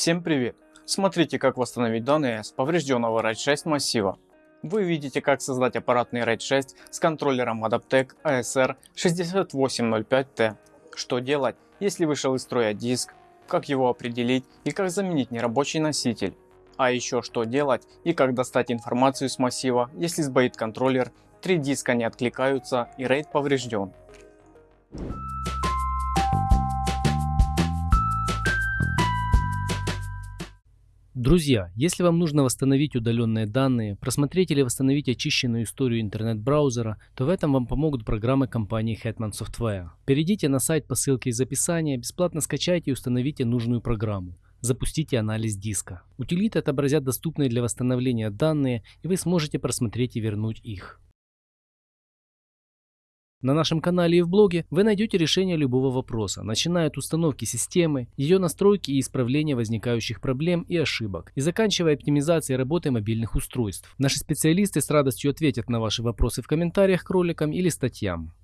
Всем привет! Смотрите как восстановить данные с поврежденного RAID 6 массива. Вы видите как создать аппаратный RAID 6 с контроллером Adaptec ASR 6805T. Что делать, если вышел из строя диск, как его определить и как заменить нерабочий носитель. А еще что делать и как достать информацию с массива, если сбоит контроллер, три диска не откликаются и RAID поврежден. Друзья, если вам нужно восстановить удаленные данные, просмотреть или восстановить очищенную историю интернет-браузера, то в этом вам помогут программы компании Hetman Software. Перейдите на сайт по ссылке из описания, бесплатно скачайте и установите нужную программу. Запустите анализ диска. Утилиты отобразят доступные для восстановления данные и вы сможете просмотреть и вернуть их. На нашем канале и в блоге вы найдете решение любого вопроса, начиная от установки системы, ее настройки и исправления возникающих проблем и ошибок, и заканчивая оптимизацией работы мобильных устройств. Наши специалисты с радостью ответят на ваши вопросы в комментариях к роликам или статьям.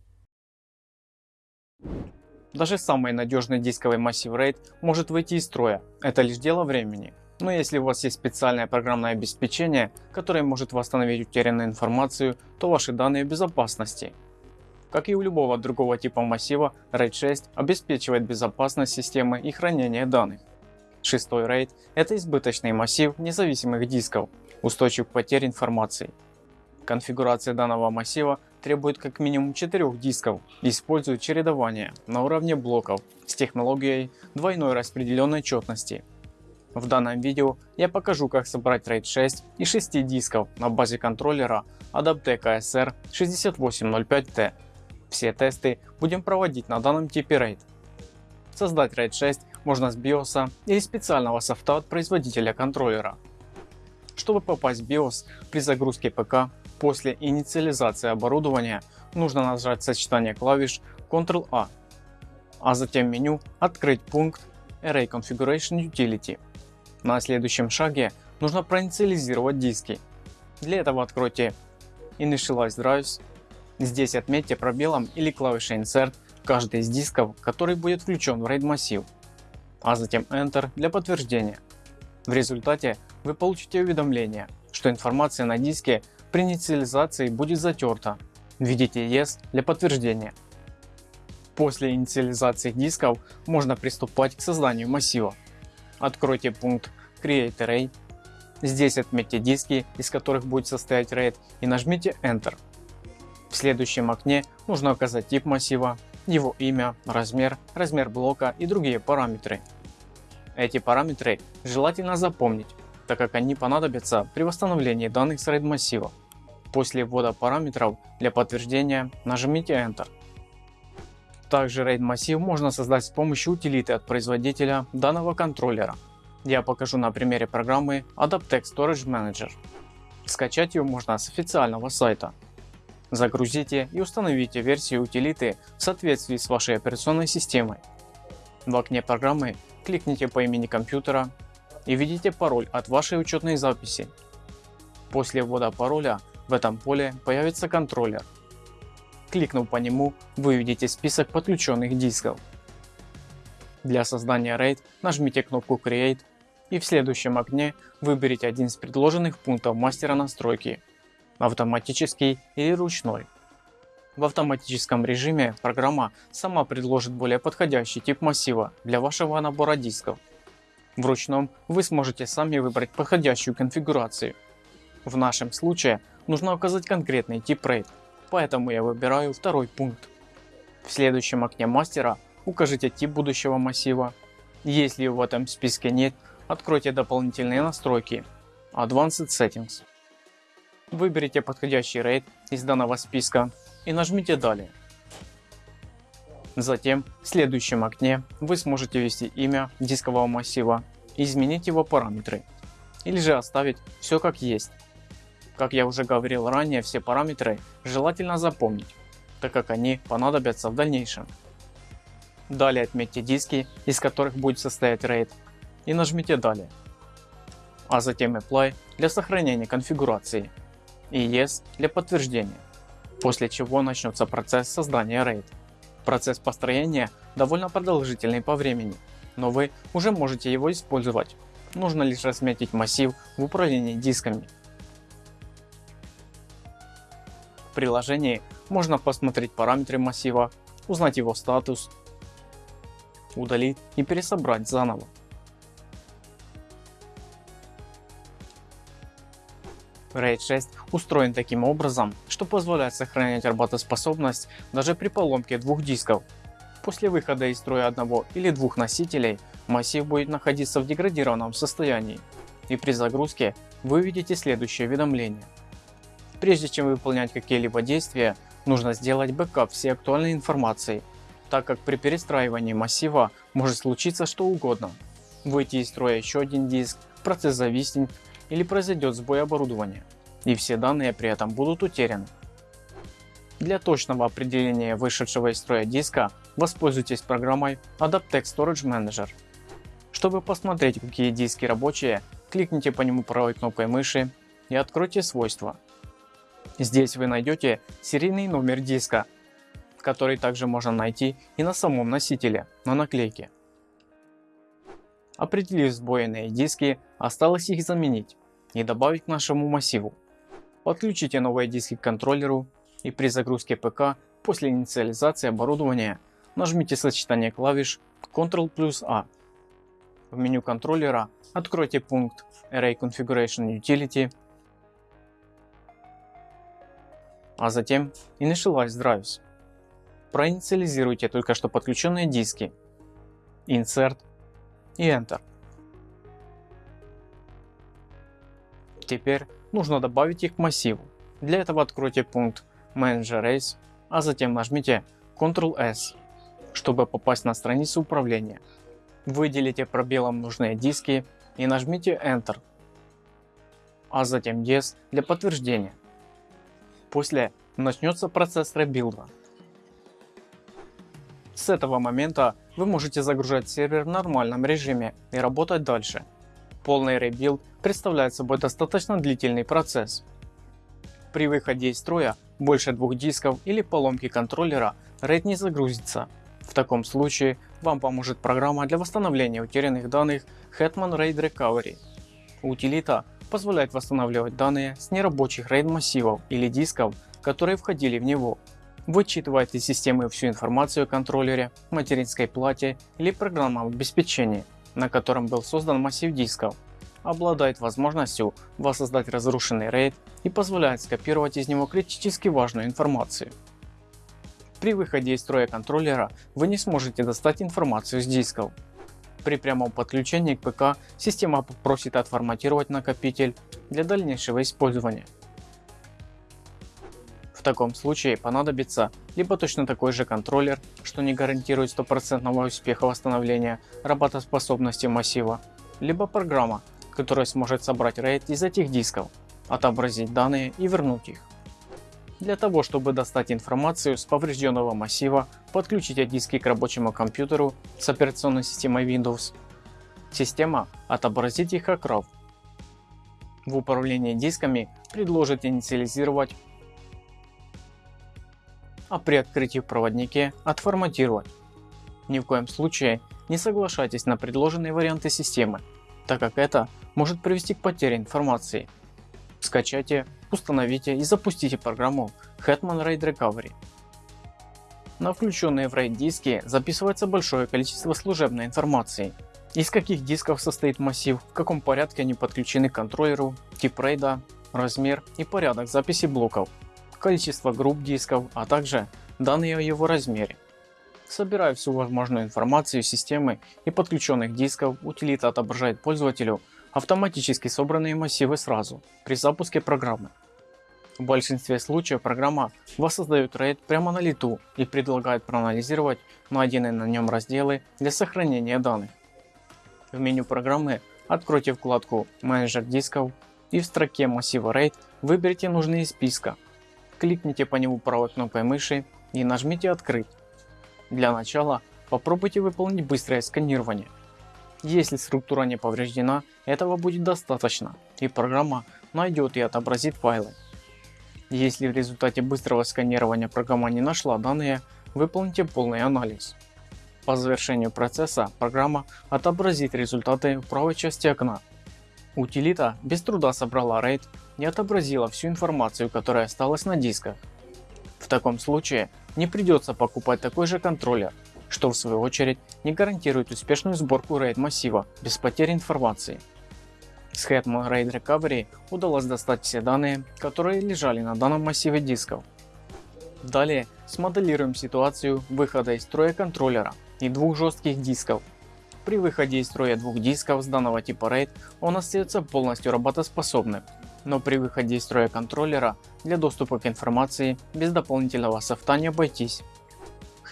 Даже самый надежный дисковый массив RAID может выйти из строя, это лишь дело времени. Но если у вас есть специальное программное обеспечение, которое может восстановить утерянную информацию, то ваши данные в безопасности. Как и у любого другого типа массива, RAID 6 обеспечивает безопасность системы и хранение данных. Шестой RAID – это избыточный массив независимых дисков, устойчив к потере информации. Конфигурация данного массива требует как минимум 4 дисков и использует чередование на уровне блоков с технологией двойной распределенной четности. В данном видео я покажу как собрать RAID 6 из 6 дисков на базе контроллера Adaptec ASR 6805T все тесты будем проводить на данном типе RAID. Создать RAID 6 можно с BIOS или специального софта от производителя контроллера. Чтобы попасть в BIOS при загрузке ПК после инициализации оборудования нужно нажать сочетание клавиш Ctrl-A, а затем меню открыть пункт Array Configuration Utility. На следующем шаге нужно проинициализировать диски. Для этого откройте Initialize Drives Здесь отметьте пробелом или клавишей Insert каждый из дисков, который будет включен в RAID массив, а затем Enter для подтверждения. В результате вы получите уведомление, что информация на диске при инициализации будет затерта. Введите Yes для подтверждения. После инициализации дисков можно приступать к созданию массива. Откройте пункт Create Array. Здесь отметьте диски, из которых будет состоять RAID и нажмите Enter. В следующем окне нужно указать тип массива, его имя, размер, размер блока и другие параметры. Эти параметры желательно запомнить, так как они понадобятся при восстановлении данных с RAID массива. После ввода параметров для подтверждения нажмите Enter. Также RAID массив можно создать с помощью утилиты от производителя данного контроллера. Я покажу на примере программы Adaptec Storage Manager. Скачать ее можно с официального сайта Загрузите и установите версию утилиты в соответствии с вашей операционной системой. В окне программы кликните по имени компьютера и введите пароль от вашей учетной записи. После ввода пароля в этом поле появится контроллер. Кликнув по нему, вы увидите список подключенных дисков. Для создания RAID нажмите кнопку Create и в следующем окне выберите один из предложенных пунктов мастера настройки автоматический или ручной. В автоматическом режиме программа сама предложит более подходящий тип массива для вашего набора дисков. В ручном вы сможете сами выбрать подходящую конфигурацию. В нашем случае нужно указать конкретный тип RAID, поэтому я выбираю второй пункт. В следующем окне мастера укажите тип будущего массива. Если в этом списке нет, откройте дополнительные настройки Advanced Settings. Выберите подходящий RAID из данного списка и нажмите далее. Затем в следующем окне вы сможете ввести имя дискового массива и изменить его параметры или же оставить все как есть. Как я уже говорил ранее все параметры желательно запомнить, так как они понадобятся в дальнейшем. Далее отметьте диски из которых будет состоять RAID и нажмите далее. А затем Apply для сохранения конфигурации и Yes для подтверждения, после чего начнется процесс создания RAID. Процесс построения довольно продолжительный по времени, но вы уже можете его использовать. Нужно лишь разметить массив в управлении дисками. В приложении можно посмотреть параметры массива, узнать его статус, удалить и пересобрать заново. RAID 6 устроен таким образом, что позволяет сохранять работоспособность даже при поломке двух дисков. После выхода из строя одного или двух носителей массив будет находиться в деградированном состоянии и при загрузке вы увидите следующее уведомление. Прежде чем выполнять какие-либо действия, нужно сделать бэкап всей актуальной информации, так как при перестраивании массива может случиться что угодно. Выйти из строя еще один диск, процесс зависнет или произойдет сбой оборудования, и все данные при этом будут утеряны. Для точного определения вышедшего из строя диска воспользуйтесь программой Adaptec Storage Manager. Чтобы посмотреть какие диски рабочие, кликните по нему правой кнопкой мыши и откройте свойства. Здесь вы найдете серийный номер диска, который также можно найти и на самом носителе, на наклейке. Определив сбоенные диски, осталось их заменить и добавить к нашему массиву. Подключите новые диски к контроллеру и при загрузке ПК после инициализации оборудования нажмите сочетание клавиш Ctrl плюс A. В меню контроллера откройте пункт Array Configuration Utility, а затем Initialize Drives. Проинициализируйте только что подключенные диски, Insert и Enter. Теперь нужно добавить их к массиву. Для этого откройте пункт Manager Race, а затем нажмите Ctrl-S, чтобы попасть на страницу управления. Выделите пробелом нужные диски и нажмите Enter, а затем Yes для подтверждения. После начнется процесс rebuild а. С этого момента вы можете загружать сервер в нормальном режиме и работать дальше. Полный rebuild представляет собой достаточно длительный процесс. При выходе из строя больше двух дисков или поломки контроллера RAID не загрузится. В таком случае вам поможет программа для восстановления утерянных данных Hetman RAID Recovery. Утилита позволяет восстанавливать данные с нерабочих RAID массивов или дисков, которые входили в него вычитывает из системы всю информацию о контроллере, материнской плате или программном обеспечении, на котором был создан массив дисков, обладает возможностью воссоздать разрушенный RAID и позволяет скопировать из него критически важную информацию. При выходе из строя контроллера вы не сможете достать информацию с дисков. При прямом подключении к ПК система попросит отформатировать накопитель для дальнейшего использования таком случае понадобится либо точно такой же контроллер, что не гарантирует стопроцентного успеха восстановления работоспособности массива, либо программа, которая сможет собрать RAID из этих дисков, отобразить данные и вернуть их. Для того чтобы достать информацию с поврежденного массива, подключите диски к рабочему компьютеру с операционной системой Windows. Система отобразит их RAW. В управлении дисками предложит инициализировать а при открытии в проводнике отформатировать. Ни в коем случае не соглашайтесь на предложенные варианты системы, так как это может привести к потере информации. Скачайте, установите и запустите программу Hetman RAID Recovery. На включенные в RAID диски записывается большое количество служебной информации. Из каких дисков состоит массив, в каком порядке они подключены к контроллеру, тип RAID, размер и порядок записи блоков количество групп дисков, а также данные о его размере. Собирая всю возможную информацию системы и подключенных дисков, утилита отображает пользователю автоматически собранные массивы сразу при запуске программы. В большинстве случаев программа воссоздает RAID прямо на лету и предлагает проанализировать найденные на нем разделы для сохранения данных. В меню программы откройте вкладку менеджер дисков и в строке массива RAID выберите нужный из списка кликните по нему правой кнопкой мыши и нажмите открыть. Для начала попробуйте выполнить быстрое сканирование. Если структура не повреждена, этого будет достаточно и программа найдет и отобразит файлы. Если в результате быстрого сканирования программа не нашла данные, выполните полный анализ. По завершению процесса программа отобразит результаты в правой части окна. Утилита без труда собрала RAID и отобразила всю информацию, которая осталась на дисках. В таком случае не придется покупать такой же контроллер, что в свою очередь не гарантирует успешную сборку RAID массива без потери информации. С Hetman RAID Recovery удалось достать все данные, которые лежали на данном массиве дисков. Далее смоделируем ситуацию выхода из строя контроллера и двух жестких дисков. При выходе из строя двух дисков с данного типа RAID он остается полностью работоспособным, но при выходе из строя контроллера для доступа к информации без дополнительного софта не обойтись.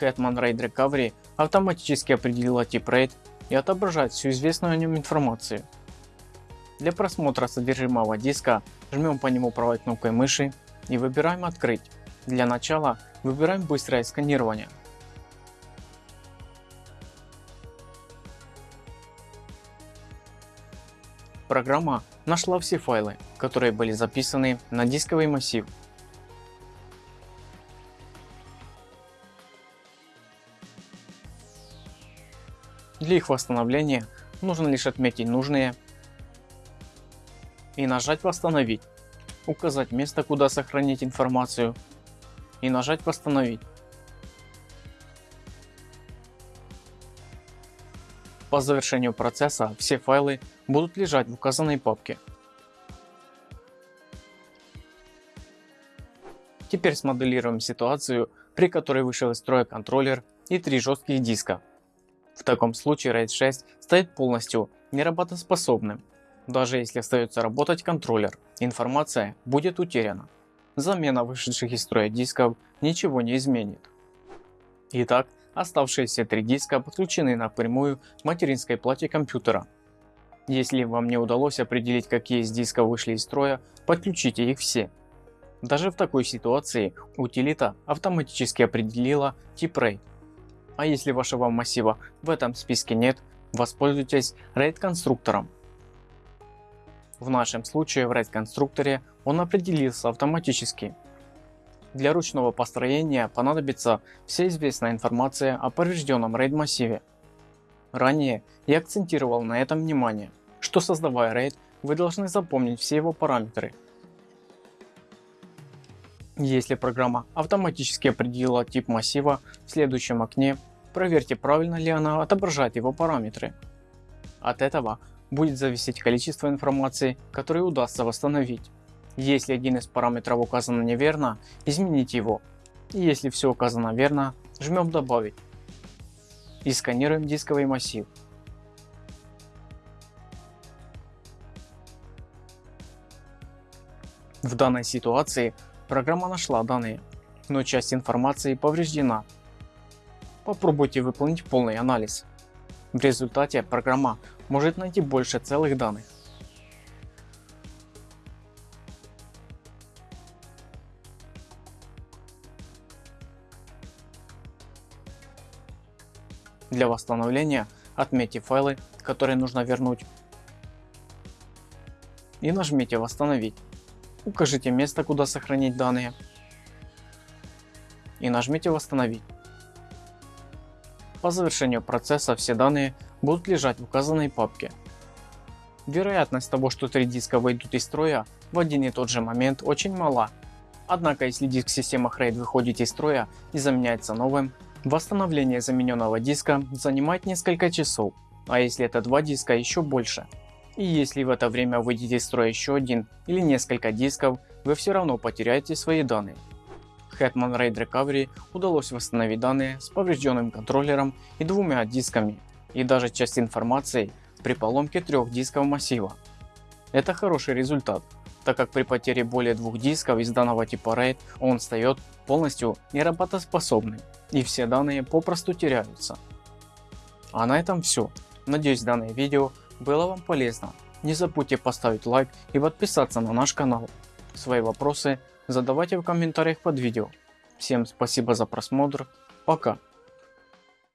Hetman RAID Recovery автоматически определила тип RAID и отображает всю известную о нем информацию. Для просмотра содержимого диска жмем по нему правой кнопкой мыши и выбираем открыть. Для начала выбираем быстрое сканирование. Программа нашла все файлы, которые были записаны на дисковый массив. Для их восстановления нужно лишь отметить нужные и нажать восстановить, указать место куда сохранить информацию и нажать восстановить. По завершению процесса все файлы будут лежать в указанной папке. Теперь смоделируем ситуацию, при которой вышел из строя контроллер и три жестких диска. В таком случае RAID 6 стоит полностью неработоспособным. Даже если остается работать контроллер, информация будет утеряна. Замена вышедших из строя дисков ничего не изменит. Итак, Оставшиеся три диска подключены напрямую к материнской плате компьютера. Если вам не удалось определить какие из дисков вышли из строя, подключите их все. Даже в такой ситуации утилита автоматически определила тип RAID. А если вашего массива в этом списке нет, воспользуйтесь RAID конструктором. В нашем случае в RAID конструкторе он определился автоматически для ручного построения понадобится вся известная информация о поврежденном RAID массиве. Ранее я акцентировал на этом внимание, что создавая RAID вы должны запомнить все его параметры. Если программа автоматически определила тип массива в следующем окне, проверьте правильно ли она отображает его параметры. От этого будет зависеть количество информации, которую удастся восстановить. Если один из параметров указан неверно, измените его. Если все указано верно, жмем добавить. И сканируем дисковый массив. В данной ситуации программа нашла данные, но часть информации повреждена. Попробуйте выполнить полный анализ. В результате программа может найти больше целых данных. Для восстановления отметьте файлы, которые нужно вернуть и нажмите восстановить. Укажите место куда сохранить данные и нажмите восстановить. По завершению процесса все данные будут лежать в указанной папке. Вероятность того, что три диска выйдут из строя в один и тот же момент очень мала. Однако если диск системы RAID выходит из строя и заменяется новым, Восстановление замененного диска занимает несколько часов, а если это два диска еще больше. И если в это время выйдет из строя еще один или несколько дисков, вы все равно потеряете свои данные. Hetman RAID Recovery удалось восстановить данные с поврежденным контроллером и двумя дисками, и даже часть информации при поломке трех дисков массива. Это хороший результат, так как при потере более двух дисков из данного типа RAID он стает полностью неработоспособным и все данные попросту теряются. А на этом все. Надеюсь данное видео было вам полезно. Не забудьте поставить лайк и подписаться на наш канал. Свои вопросы задавайте в комментариях под видео. Всем спасибо за просмотр. Пока.